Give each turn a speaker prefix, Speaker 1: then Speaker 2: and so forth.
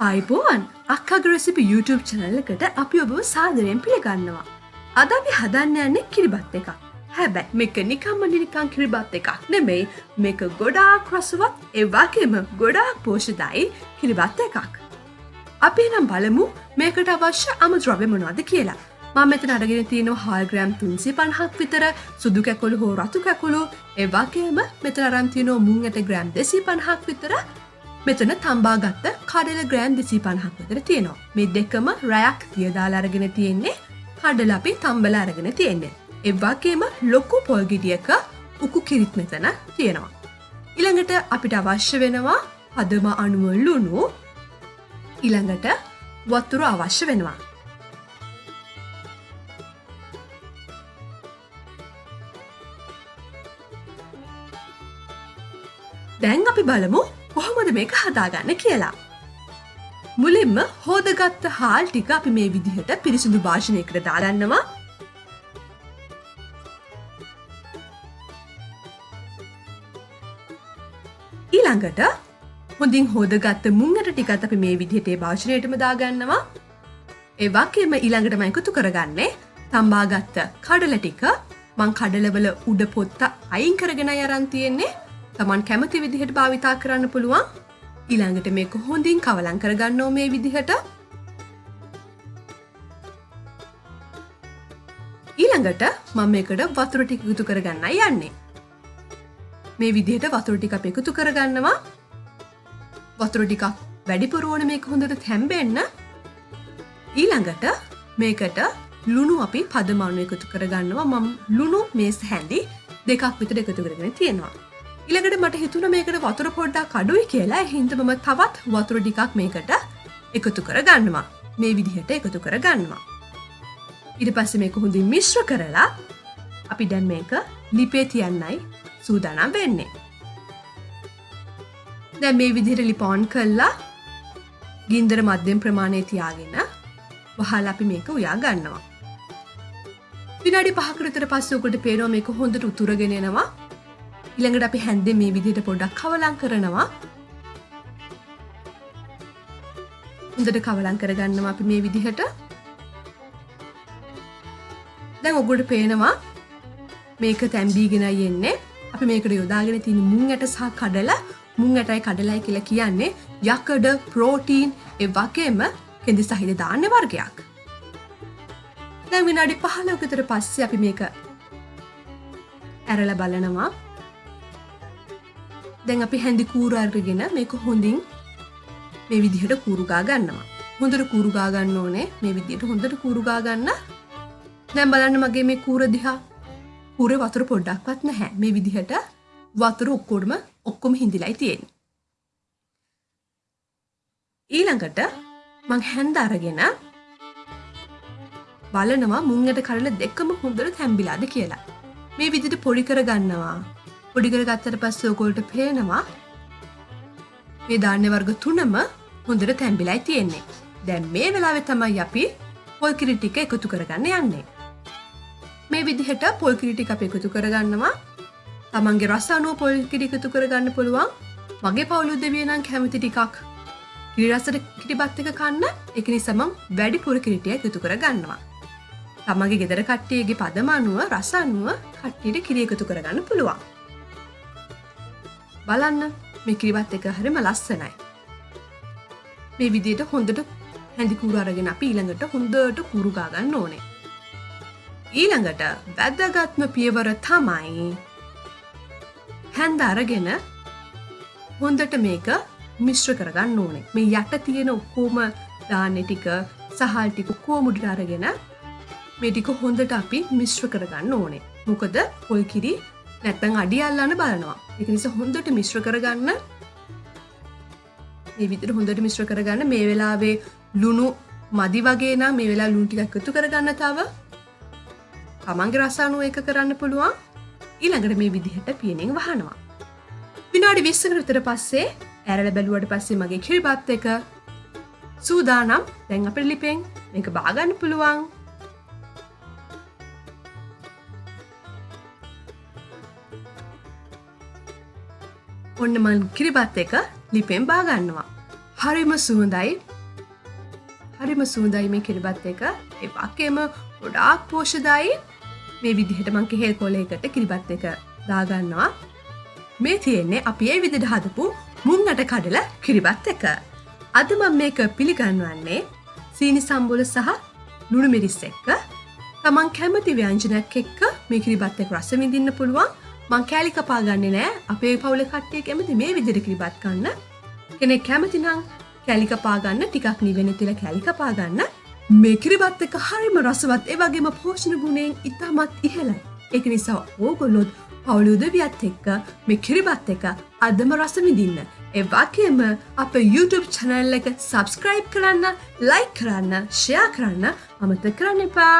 Speaker 1: අයිබෝවන් අක්කගරසිපි YouTube චනල්ල එකට අපි ඔබව සාදරයෙන් පිළිගන්නවා. අද අපි හදන්න යන්නේ කිරිබත් එකක්. හැබැයි මේක නිකම්ම නිනිකං කිරිබත් එකක් නෙමෙයි මේක ගොඩාක් රසවත් ඒවාගේම ගොඩාක් පෝෂදායි කිරිබත් එකක්. අපි නම් බලමු මේකට අවශ්‍ය අමුද්‍රව්‍ය මොනවාද කියලා. මම මෙතන අරගෙන තියෙනවා හාල්ග්‍රෑම් තුන්සේ පණහක් විතර සුදු කැකොළු හෝ රතු කැකුළු ඒවාගේම මෙතන අරන් තියෙනවා මුං ඇට ග්‍රෑම් දෙසී පණහක් විතර මෙතන තම්බාගත්ත කඩල ග්‍රෑන් දෙසී පණහක් විතර තියෙනවා. මේ දෙකම රැයක් තියදාලා අරගෙන තියෙන්නේ කඩල අපි තම්බල අරගෙන තියෙන්නේ. එව්වාගේම ලොකු පොල්ගිඩියක උකු කිරිත් මෙතන තියෙනවා. ඉළඟට අපිට අවශ්‍ය වෙනවා පදම අනුවල්ලුණු ඉළඟට වත්තුරු අවශ්‍ය වෙනවා. දැන් අපි බලමු කොහොමද මේක හදාගන්න කියලා. මුලින්ම හෝදගත්ත හාල් ටික අපි මේ විදිහට පිරිසිදු භාෂණයකට දාගන්නවා. ඊළඟට හොඳින් හෝදගත්ත මුංගට ටිකත් අපි මේ විදිහටේ භාෂණයටම දාගන්නවා. ඒවාකෙම ඊළඟටම එකතු කරගන්නේ තම්බාගත්ත කඩල ටික. මං කඩලවල උඩ පොත්ත අයින් කරගෙන යරන් තියෙන්නේ. තමන් කැමති විදිහට භාවිතා කරන්න පුළුවන්. ඊළඟට මේක හොඳින් කවලං කරගන්නෝ මේ විදිහට. ඊළඟට මම මේකට වතුර ටික එකතු කරගන්න යන්නේ. මේ විදිහට වතුර ටික අප එකතු කරගන්නවා. වතුර ටිකක් වැඩිපුරුවන මේක හොඳට තැම්බෙන්න. ඊළඟට මේකට ලුණු අපි පදමානු එකතු කරගන්නවා. මම ලුණු මේස් හැඳි දෙකක් විතර එකතු කරගෙන තියෙනවා. ඉළඟට මට හිතුන මේකට වතුර පොඩ්ඩක් කඩුයි කියලා හින්දමම තවත් වතුර ටිකක් මේකට එකතු කර ගන්නවා මේ විදිහට එකතු කර ගන්නවා. ඉට පස්ස මේක හොඳින් මිශ්‍ර කරලා අපි දැන් මේක ලිපේ තියන්නයි සූදානම් වෙන්නේ. දැ මේ විදිහට ලිපෝන් කල්ලා ගින්දර මධ්‍යම් ප්‍රමාණය තියාගෙන වහල් අපි මේක උයා ගන්නවා. විනාඩි පහකරතර පස්සෝකට පේනෝ මේක හොඳට උතුරගෙනෙනවා ඉළඟට අපි හැන්දේ මේ විදිහට පොඩක් කවලං කරනවා. හොඳට කවලං කරගන්නවා අපි මේ විදිහට. දැන් ඔගොට පේනවා මේක තැම්බීගෙන යෙන්නේ අපි මේකට යොදාගෙන තින මුං ඇට සහ කඩල. මුං ඇටයි කඩලයි කියලා කියන්නේ යකඩ ප්‍රෝටීන් එ වගේම කෙදි සහිත දාන්න වර්ගයක්. දැන් විනාඩි පහලවකතර පස්සේ අපි මේක ඇරල බලනවා. දැන් අපි හැඳි කූරාර්ගගෙන මේක හොඳින් මේ විදිහට කූරුගා ගන්නවා. හොඳට කූරුගා ගන්න ඕනේ. මේ විදියට හොඳට කූරුගා ගන්න. දැම් බලන්න මගේ මේ කූර දිහා. කූර වතුර පොඩ්ඩක්වත් නැහැ. මේ විදිහට වතුර ඔක්කොඩම ඔක්කොම හිඳිලයි තියෙන් ඊළඟට මං හැන්ද අරගෙන බලනවා මුංගට කරල දෙක්කම හොඳට තැම්බිලාද කියලා. මේ විදිට පොඩි කර ගන්නවා. පොඩිකර ගත්තට පස්ස ඔකොල්ට පේනවා මේ ධාන්‍ය වර්ග තුනම හොඳට තැම්බිලයි තියෙන්නේ. දැන් මේ වෙලාවෙ තමයි අපි පොල්කිරි ටික එකතු කරගන්න යන්නේ. මේ විදිහට පොල්කිරිටි අප එකතු කරගන්නවා. තමන්ගේ රස්සානුව පොල්කිරි එකතු කරගන්න පුළුවන්. මගේ පවුලු දෙවියනම් කැමති ටිකක් කිරිරසට කිටිබත් එක කන්න. එක නිසමම් වැඩි පුර කිරිටිය එකතු කරගන්නවා. තමගේ ගෙදර කට්ටියගේ පදමනුව රසානුව කට්ටියට කිරිය එකතු කරගන්න පුළුවන්. බලන්න මේ කිරිවත් එක හරිම ලස්සනයි. මේ විදියට හොඳට හැඳිකුරු අරගෙන අපි ඊළඟට හොඳට කුරුගාගන්න ඕනේ. ඊළඟට වැද්දගත්ම පියවර තමයි හැන්ද අරගෙන හොඳට මේක මිශ්‍ර කරගන්න ඕනේ මේ යට තියෙන ඔක්කෝම දාන්න ටික සහල් ටික කෝමුඩට අරගෙන මේ ටික හොඳට අපි මිශ්‍ර කරගන්න ඕනේ මොකද පොල් කිරි නැත්තං අඩි අල්ලන්න බලනවා. එක නිසා හොඳට මිශ්‍ර කරගන්න. මේ විදිර හොඳට මිශ්‍ර කරගන්න. මේ වෙලාවේ ලුණු මදි වගේ නම් මේ වෙලා ලුන්ටික් එකතු කරගන්න තව. තමන්ගේ රසානුව එක කරන්න පුළුවන්. ඊළඟට මේ විදිහට පියනෙන් වහනවා. විනාඩි විස්සකට විතර පස්සේ ඇරල බැලුවට පස්සේ මගේ කිරිබත් එක සූදානම්. දැන් අප ලිපෙන් මේක බාගන්න පුළුවන්. ඔන්න මන් කිරිබත් එක ලිපෙන් බාගන්නවා. හරිම සුහඳයි හරිම සූදයි මේ කිරිබත් එක. ඒ වගේම ගොඩාක් පෝෂදායි මේ විදිහට මං කෙහෙල් කොලේකට කිරිබත් එක දාගන්නවා මේ තියෙන්නේ අපි ඒ විදිට හදපු මුංගට කඩල කිරිබත් එක. අද මං මේක පිළිගන්වන්නේ සීනි සම්බොල සහ ලුණු මිරිස් එක්ක. තමන් කැමති ව්‍යංජනයක් එක්ක මේ කිරිබත් එක් රස විඳින්න පුළුවන්. මං කෑලි කපා ගන්න නෑ. අපේ පවුල කට්ටේ කැමති මේ විදිර කිරිබත් කන්න කෙනෙක් කැමතිනං කැලි කපාගන්න ටිකක් නිවෙන තිල කැලි කපාගන්න මේ කිරිබත් එක හරිම රසවත් ඒවගේම පෝෂණ ගුණයෙන් ඉතාමත් ඉහලයි එක නිසා ඕගොල්ලොත් පවුලුදවියත් එක්ක මේ කිරිබත් එක අදම රසමිදින්න එවාකේම අප YouTube චැනල් එක සබස්ක්‍රයිබ් කරන්න ලයි කරන්න ෂයා කරන්න අමත කරන්න එපා!